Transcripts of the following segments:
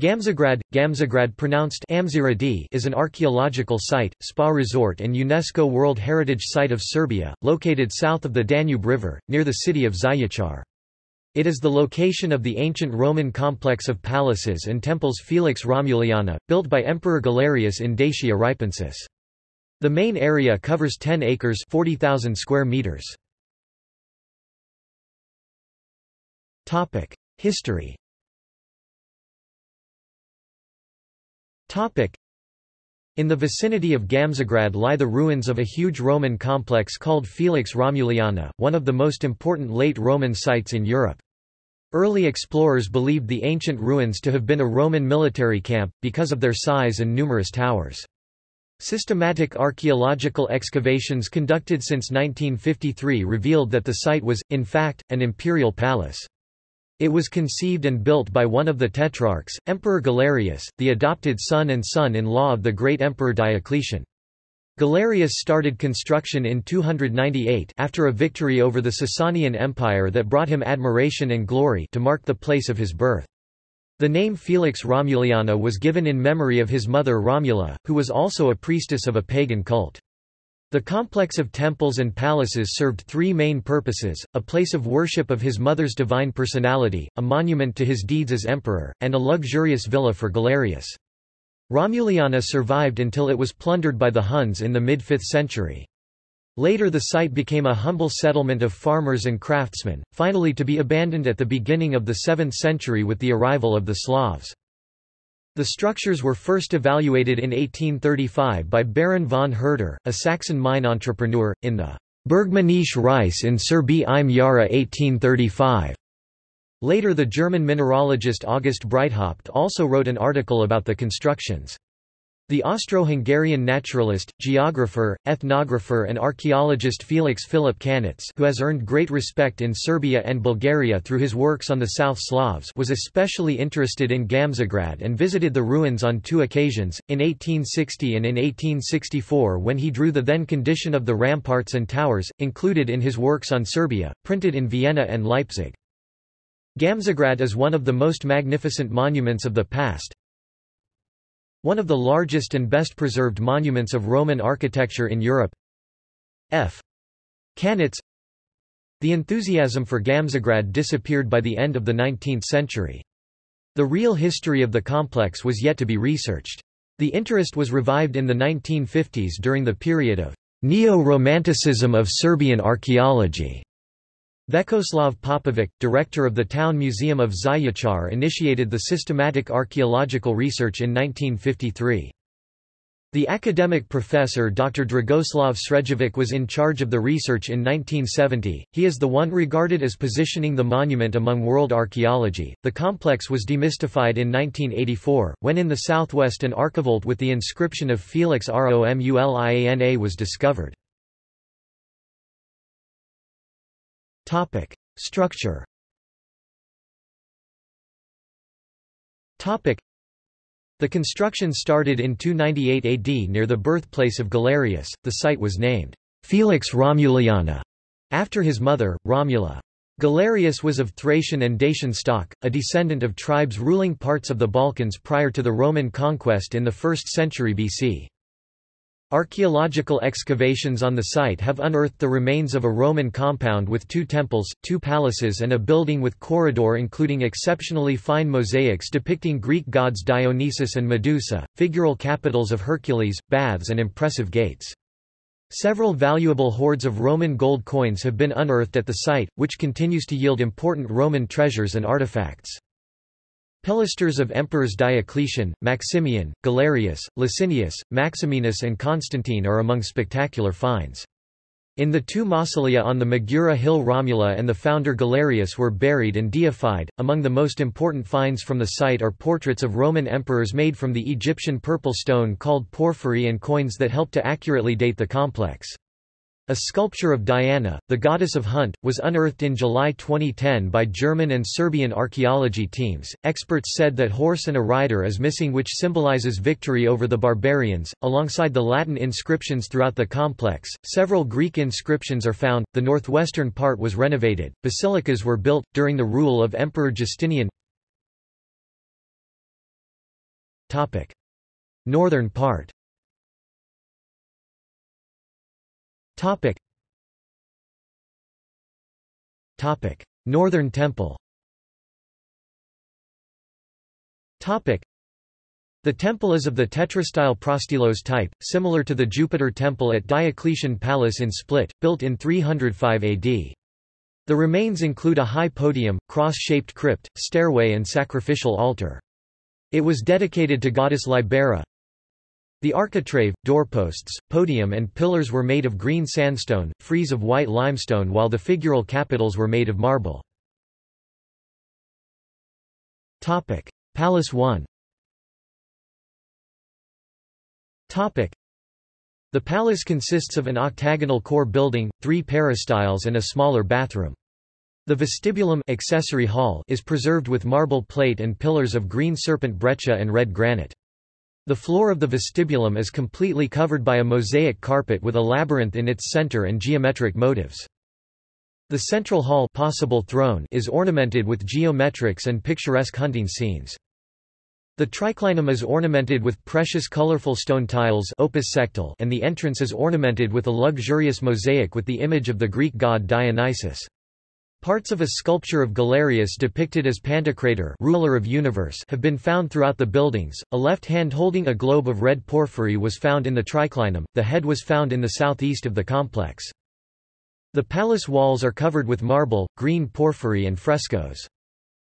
Gamzigrad, Gamzigrad pronounced is an archaeological site, spa resort and UNESCO World Heritage Site of Serbia, located south of the Danube River, near the city of Zaječar. It is the location of the ancient Roman complex of palaces and temples Felix Romuliana, built by Emperor Galerius in Dacia Ripensis. The main area covers 10 acres 40,000 square meters. History In the vicinity of Gamzigrad lie the ruins of a huge Roman complex called Felix Romuliana, one of the most important late Roman sites in Europe. Early explorers believed the ancient ruins to have been a Roman military camp, because of their size and numerous towers. Systematic archaeological excavations conducted since 1953 revealed that the site was, in fact, an imperial palace. It was conceived and built by one of the tetrarchs, Emperor Galerius, the adopted son and son-in-law of the great Emperor Diocletian. Galerius started construction in 298 after a victory over the Sasanian Empire that brought him admiration and glory to mark the place of his birth. The name Felix Romuliana was given in memory of his mother Romula, who was also a priestess of a pagan cult. The complex of temples and palaces served three main purposes, a place of worship of his mother's divine personality, a monument to his deeds as emperor, and a luxurious villa for Galerius. Romuliana survived until it was plundered by the Huns in the mid-5th century. Later the site became a humble settlement of farmers and craftsmen, finally to be abandoned at the beginning of the 7th century with the arrival of the Slavs. The structures were first evaluated in 1835 by Baron von Herder, a Saxon mine entrepreneur, in the Bergmännische Reis in Serbi im Jahre 1835. Later the German mineralogist August Breithaupt also wrote an article about the constructions. The Austro-Hungarian naturalist, geographer, ethnographer and archaeologist Felix Philip Kanitz who has earned great respect in Serbia and Bulgaria through his works on the South Slavs was especially interested in Gamzigrad and visited the ruins on two occasions, in 1860 and in 1864 when he drew the then condition of the ramparts and towers, included in his works on Serbia, printed in Vienna and Leipzig. Gamzigrad is one of the most magnificent monuments of the past, one of the largest and best preserved monuments of Roman architecture in Europe. F. Kanitz The enthusiasm for Gamzigrad disappeared by the end of the 19th century. The real history of the complex was yet to be researched. The interest was revived in the 1950s during the period of neo-romanticism of Serbian archaeology. Vekoslav Popovic, director of the Town Museum of Zaječar initiated the systematic archaeological research in 1953. The academic professor Dr. Dragoslav Srejovic was in charge of the research in 1970. He is the one regarded as positioning the monument among world archaeology. The complex was demystified in 1984, when in the southwest an archivolt with the inscription of Felix Romuliana was discovered. Topic. Structure Topic. The construction started in 298 AD near the birthplace of Galerius. The site was named Felix Romuliana after his mother, Romula. Galerius was of Thracian and Dacian stock, a descendant of tribes ruling parts of the Balkans prior to the Roman conquest in the 1st century BC. Archaeological excavations on the site have unearthed the remains of a Roman compound with two temples, two palaces and a building with corridor including exceptionally fine mosaics depicting Greek gods Dionysus and Medusa, figural capitals of Hercules, baths and impressive gates. Several valuable hoards of Roman gold coins have been unearthed at the site, which continues to yield important Roman treasures and artifacts. Pilasters of emperors Diocletian, Maximian, Galerius, Licinius, Maximinus and Constantine are among spectacular finds. In the two mausolea on the Magura hill Romula and the founder Galerius were buried and deified. Among the most important finds from the site are portraits of Roman emperors made from the Egyptian purple stone called porphyry and coins that help to accurately date the complex. A sculpture of Diana, the goddess of hunt, was unearthed in July 2010 by German and Serbian archaeology teams. Experts said that horse and a rider is missing, which symbolizes victory over the barbarians. Alongside the Latin inscriptions throughout the complex, several Greek inscriptions are found. The northwestern part was renovated. Basilicas were built during the rule of Emperor Justinian. Topic. Northern part Topic. Topic. Northern Temple Topic. The temple is of the tetrastyle prostylos type, similar to the Jupiter temple at Diocletian Palace in Split, built in 305 AD. The remains include a high podium, cross-shaped crypt, stairway and sacrificial altar. It was dedicated to goddess Libera. The architrave, doorposts, podium and pillars were made of green sandstone, frieze of white limestone while the figural capitals were made of marble. Topic. Palace 1 Topic. The palace consists of an octagonal core building, three peristyles and a smaller bathroom. The vestibulum accessory hall is preserved with marble plate and pillars of green serpent breccia and red granite. The floor of the vestibulum is completely covered by a mosaic carpet with a labyrinth in its center and geometric motives. The central hall possible throne is ornamented with geometrics and picturesque hunting scenes. The triclinium is ornamented with precious colorful stone tiles opus sectile and the entrance is ornamented with a luxurious mosaic with the image of the Greek god Dionysus. Parts of a sculpture of Galerius depicted as Pantocrator ruler of universe have been found throughout the buildings. A left hand holding a globe of red porphyry was found in the triclinium, the head was found in the southeast of the complex. The palace walls are covered with marble, green porphyry and frescoes.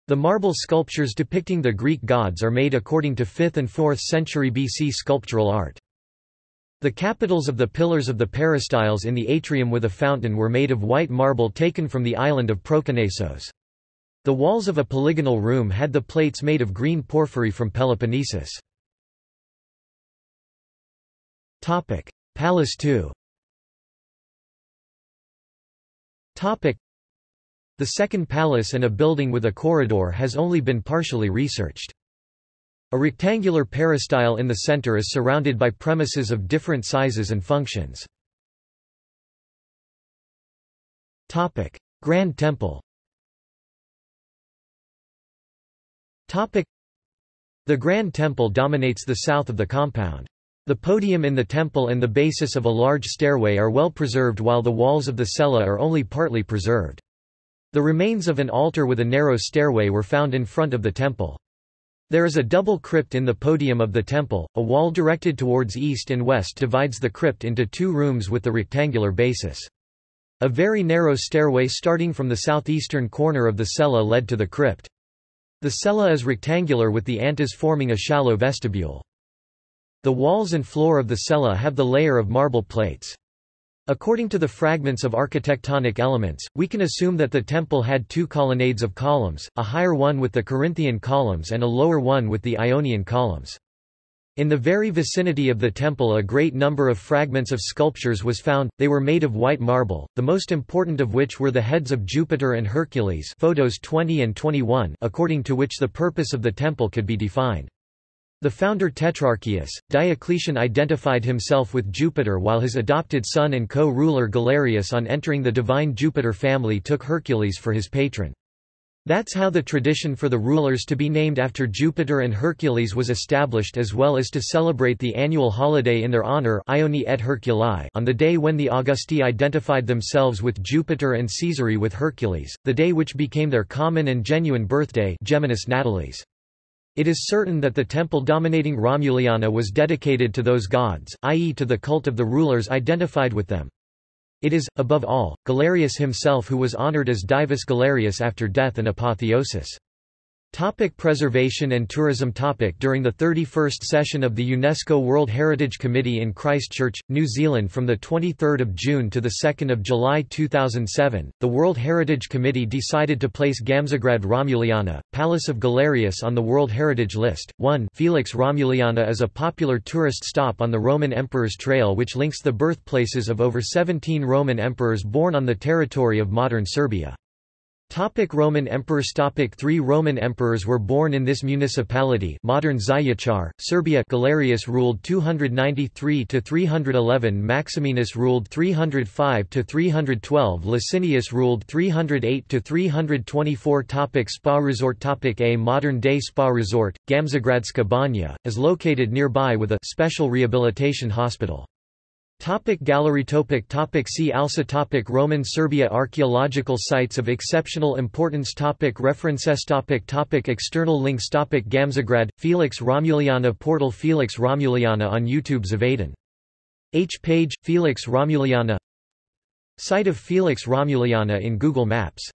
The marble sculptures depicting the Greek gods are made according to 5th and 4th century BC sculptural art. The capitals of the pillars of the peristyles in the atrium with a fountain were made of white marble taken from the island of Proconnesos. The walls of a polygonal room had the plates made of green porphyry from Peloponnesus. Palace 2 the second palace and a building with a corridor has only been partially researched. A rectangular peristyle in the center is surrounded by premises of different sizes and functions. Grand Temple The Grand Temple dominates the south of the compound. The podium in the temple and the basis of a large stairway are well preserved while the walls of the cella are only partly preserved. The remains of an altar with a narrow stairway were found in front of the temple. There is a double crypt in the podium of the temple, a wall directed towards east and west divides the crypt into two rooms with the rectangular basis. A very narrow stairway starting from the southeastern corner of the cella led to the crypt. The cella is rectangular with the antas forming a shallow vestibule. The walls and floor of the cella have the layer of marble plates. According to the fragments of architectonic elements, we can assume that the temple had two colonnades of columns, a higher one with the Corinthian columns and a lower one with the Ionian columns. In the very vicinity of the temple a great number of fragments of sculptures was found, they were made of white marble, the most important of which were the heads of Jupiter and Hercules photos 20 and 21 according to which the purpose of the temple could be defined. The founder Tetrarchius, Diocletian identified himself with Jupiter while his adopted son and co-ruler Galerius on entering the divine Jupiter family took Hercules for his patron. That's how the tradition for the rulers to be named after Jupiter and Hercules was established as well as to celebrate the annual holiday in their honor Ioni et Herculi on the day when the Augusti identified themselves with Jupiter and Caesari with Hercules, the day which became their common and genuine birthday Geminis Natalis. It is certain that the temple dominating Romuliana was dedicated to those gods, i.e. to the cult of the rulers identified with them. It is, above all, Galerius himself who was honored as Divus Galerius after death and apotheosis. Topic preservation and tourism topic During the 31st session of the UNESCO World Heritage Committee in Christchurch, New Zealand from 23 June to 2 July 2007, the World Heritage Committee decided to place Gamzigrad Romuliana, Palace of Galerius on the World Heritage List. 1 Felix Romuliana is a popular tourist stop on the Roman Emperor's Trail which links the birthplaces of over 17 Roman emperors born on the territory of modern Serbia. Topic Roman emperors Topic Three Roman emperors were born in this municipality modern Zaječar, Serbia Galerius ruled 293–311 Maximinus ruled 305–312 Licinius ruled 308–324 Topic Spa resort Topic A modern-day spa resort, Gamzigradska Banja, is located nearby with a special rehabilitation hospital. Topic gallery topic topic See also topic Roman Serbia Archaeological sites of exceptional importance topic References topic topic External links topic Gamzigrad, Felix Romuliana Portal Felix Romuliana on YouTube Zavaden. H page, Felix Romuliana Site of Felix Romuliana in Google Maps